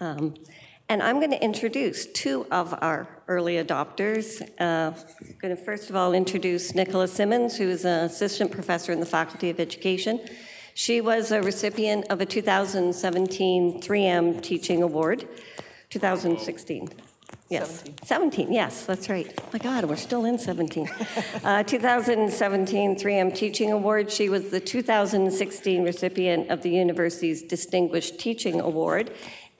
Um, and I'm going to introduce two of our early adopters. Uh, I'm going to first of all introduce Nicola Simmons, who is an assistant professor in the Faculty of Education. She was a recipient of a 2017 3M Teaching Award, 2016. Yes, 17. 17. yes, that's right. Oh my God, we're still in 17. uh, 2017 3M Teaching Award. She was the 2016 recipient of the university's Distinguished Teaching Award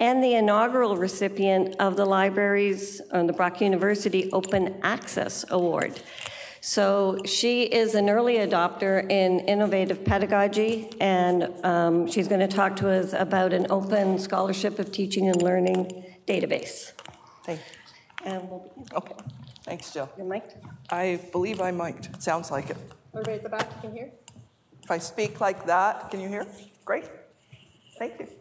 and the inaugural recipient of the library's, uh, the Brock University Open Access Award. So she is an early adopter in innovative pedagogy, and um, she's going to talk to us about an open scholarship of teaching and learning database. Thank you. And we'll begin. Okay. Thanks, Jill. You're mic'd? I believe I'm mic'd. It sounds like it. Everybody at the back, you can hear? If I speak like that, can you hear? Great. Thank you.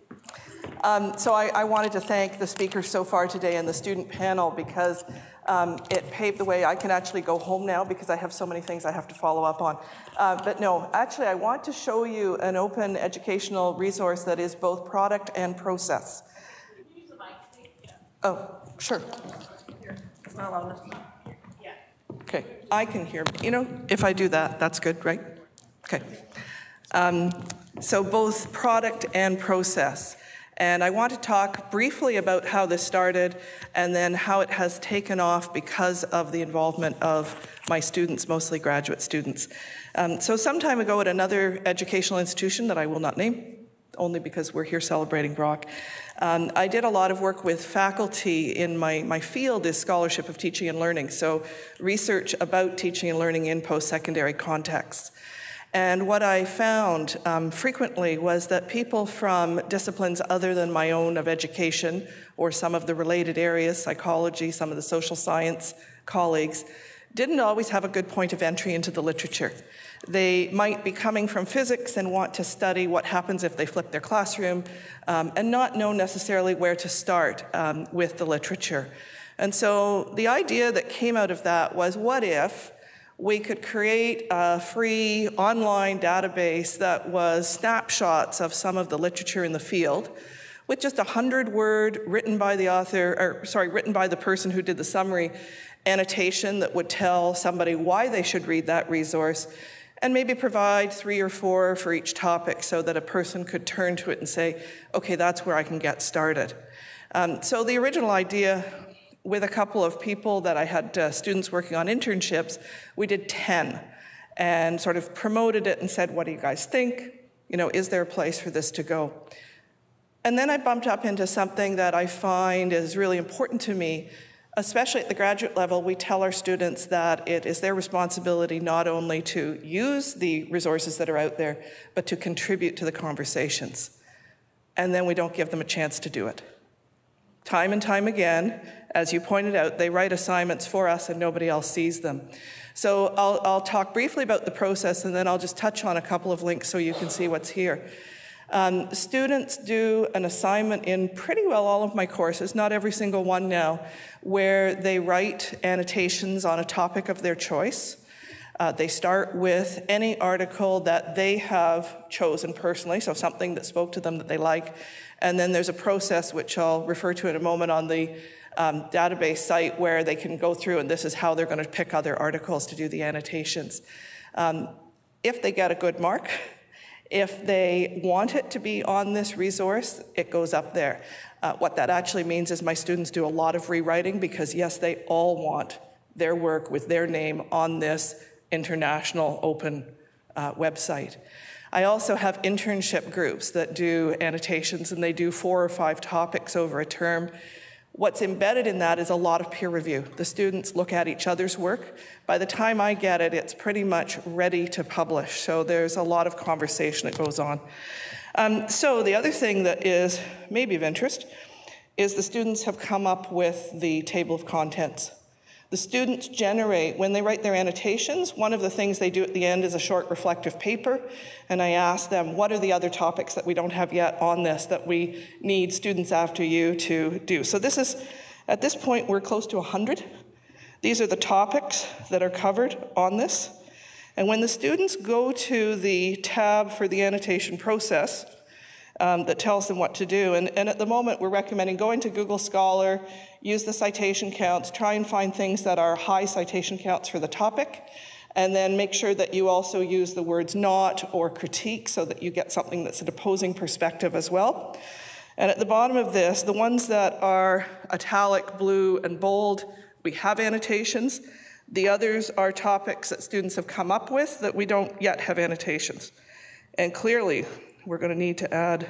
Um, so I, I, wanted to thank the speakers so far today and the student panel because um, it paved the way. I can actually go home now because I have so many things I have to follow up on. Uh, but no, actually, I want to show you an open educational resource that is both product and process. Oh, sure. Okay, I can hear. You know, if I do that, that's good, right? Okay. Um, so both product and process. And I want to talk briefly about how this started and then how it has taken off because of the involvement of my students, mostly graduate students. Um, so, some time ago at another educational institution that I will not name, only because we're here celebrating Brock, um, I did a lot of work with faculty in my, my field is scholarship of teaching and learning, so research about teaching and learning in post secondary contexts. And what I found um, frequently was that people from disciplines other than my own of education or some of the related areas, psychology, some of the social science colleagues, didn't always have a good point of entry into the literature. They might be coming from physics and want to study what happens if they flip their classroom um, and not know necessarily where to start um, with the literature. And so the idea that came out of that was what if we could create a free online database that was snapshots of some of the literature in the field with just a hundred word written by the author, or sorry, written by the person who did the summary annotation that would tell somebody why they should read that resource and maybe provide three or four for each topic so that a person could turn to it and say, okay, that's where I can get started. Um, so the original idea with a couple of people that I had uh, students working on internships, we did 10 and sort of promoted it and said, What do you guys think? You know, is there a place for this to go? And then I bumped up into something that I find is really important to me, especially at the graduate level. We tell our students that it is their responsibility not only to use the resources that are out there, but to contribute to the conversations. And then we don't give them a chance to do it. Time and time again, as you pointed out, they write assignments for us and nobody else sees them. So I'll, I'll talk briefly about the process and then I'll just touch on a couple of links so you can see what's here. Um, students do an assignment in pretty well all of my courses, not every single one now, where they write annotations on a topic of their choice. Uh, they start with any article that they have chosen personally, so something that spoke to them that they like. And then there's a process, which I'll refer to in a moment, on the um, database site where they can go through, and this is how they're going to pick other articles to do the annotations. Um, if they get a good mark, if they want it to be on this resource, it goes up there. Uh, what that actually means is my students do a lot of rewriting because, yes, they all want their work with their name on this international open uh, website. I also have internship groups that do annotations and they do four or five topics over a term. What's embedded in that is a lot of peer review. The students look at each other's work. By the time I get it, it's pretty much ready to publish. So there's a lot of conversation that goes on. Um, so the other thing that is maybe of interest is the students have come up with the table of contents. The students generate, when they write their annotations, one of the things they do at the end is a short reflective paper. And I ask them, what are the other topics that we don't have yet on this that we need students after you to do? So this is, at this point, we're close to 100. These are the topics that are covered on this. And when the students go to the tab for the annotation process, um, that tells them what to do. And, and at the moment, we're recommending going to Google Scholar, use the citation counts, try and find things that are high citation counts for the topic, and then make sure that you also use the words not or critique so that you get something that's an opposing perspective as well. And at the bottom of this, the ones that are italic, blue, and bold, we have annotations. The others are topics that students have come up with that we don't yet have annotations. And clearly, we're going to need to add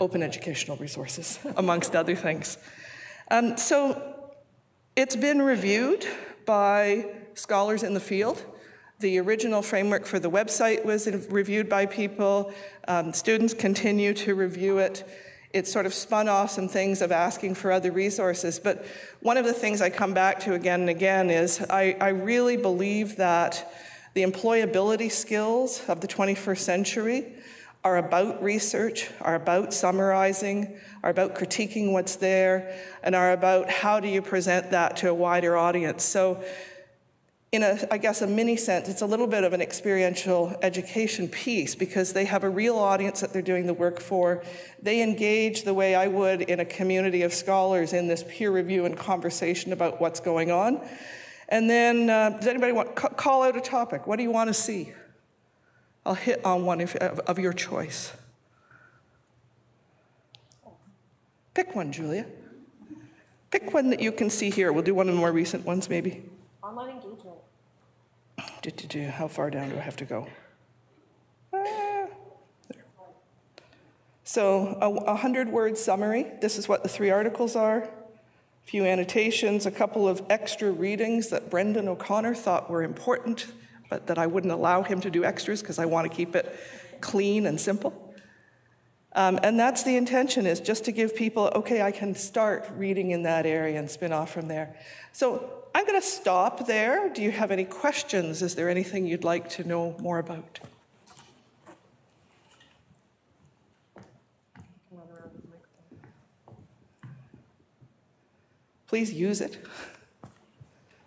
open educational resources, amongst other things. Um, so it's been reviewed by scholars in the field. The original framework for the website was reviewed by people. Um, students continue to review it. It sort of spun off some things of asking for other resources. But one of the things I come back to again and again is I, I really believe that the employability skills of the 21st century are about research, are about summarizing, are about critiquing what's there, and are about how do you present that to a wider audience. So, in a, I guess, a mini sense, it's a little bit of an experiential education piece because they have a real audience that they're doing the work for. They engage the way I would in a community of scholars in this peer review and conversation about what's going on. And then, uh, does anybody want call out a topic? What do you want to see? I'll hit on one of, of your choice. Pick one, Julia. Pick one that you can see here. We'll do one of the more recent ones, maybe. Online engagement. Do, do, do. How far down do I have to go? Ah, so, a, a hundred word summary. This is what the three articles are. A few annotations, a couple of extra readings that Brendan O'Connor thought were important but that I wouldn't allow him to do extras because I want to keep it clean and simple. Um, and that's the intention is just to give people, okay, I can start reading in that area and spin off from there. So I'm going to stop there. Do you have any questions? Is there anything you'd like to know more about? Please use it.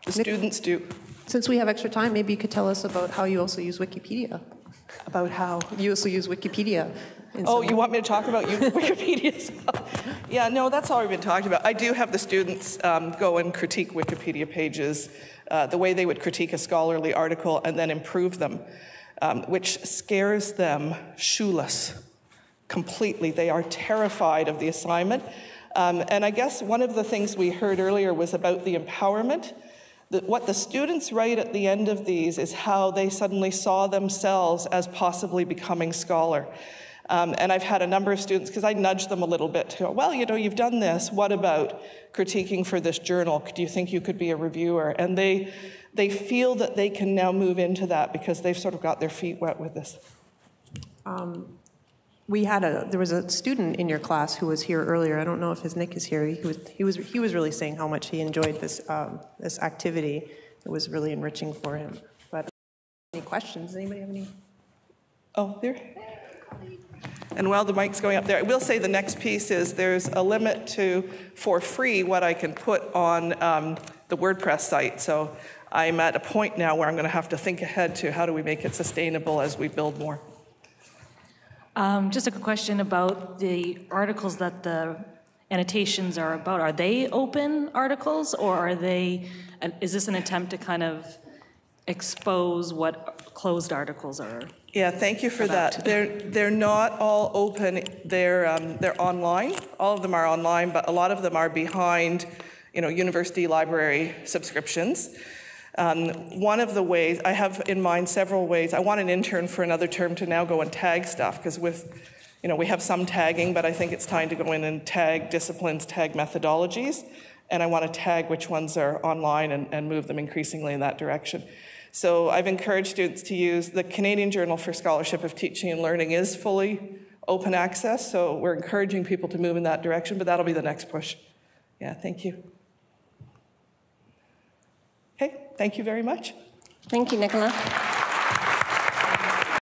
The students do. Since we have extra time, maybe you could tell us about how you also use Wikipedia. About how? You also use Wikipedia. Oh, you want me to talk about you, Wikipedia? yeah, no, that's already been talked about. I do have the students um, go and critique Wikipedia pages uh, the way they would critique a scholarly article and then improve them, um, which scares them shoeless completely. They are terrified of the assignment. Um, and I guess one of the things we heard earlier was about the empowerment the, what the students write at the end of these is how they suddenly saw themselves as possibly becoming scholar. Um, and I've had a number of students, because I nudge them a little bit to go, well, you know, you've done this. What about critiquing for this journal? Do you think you could be a reviewer? And they, they feel that they can now move into that because they've sort of got their feet wet with this. Um, we had a there was a student in your class who was here earlier. I don't know if his Nick is here. He was he was he was really saying how much he enjoyed this um, this activity. It was really enriching for him. But any questions? Anybody have any? Oh, there. And while the mic's going up there, I will say the next piece is there's a limit to, for free, what I can put on um, the WordPress site. So I'm at a point now where I'm going to have to think ahead to how do we make it sustainable as we build more. Um, just a question about the articles that the annotations are about. Are they open articles, or are they? Is this an attempt to kind of expose what closed articles are? Yeah, thank you for about? that. They're they're not all open. They're um, they're online. All of them are online, but a lot of them are behind, you know, university library subscriptions. Um, one of the ways, I have in mind several ways. I want an intern for another term to now go and tag stuff because with, you know, we have some tagging, but I think it's time to go in and tag disciplines, tag methodologies, and I want to tag which ones are online and, and move them increasingly in that direction. So I've encouraged students to use the Canadian Journal for Scholarship of Teaching and Learning is fully open access, so we're encouraging people to move in that direction, but that'll be the next push. Yeah, thank you. Okay, thank you very much. Thank you, Nicola.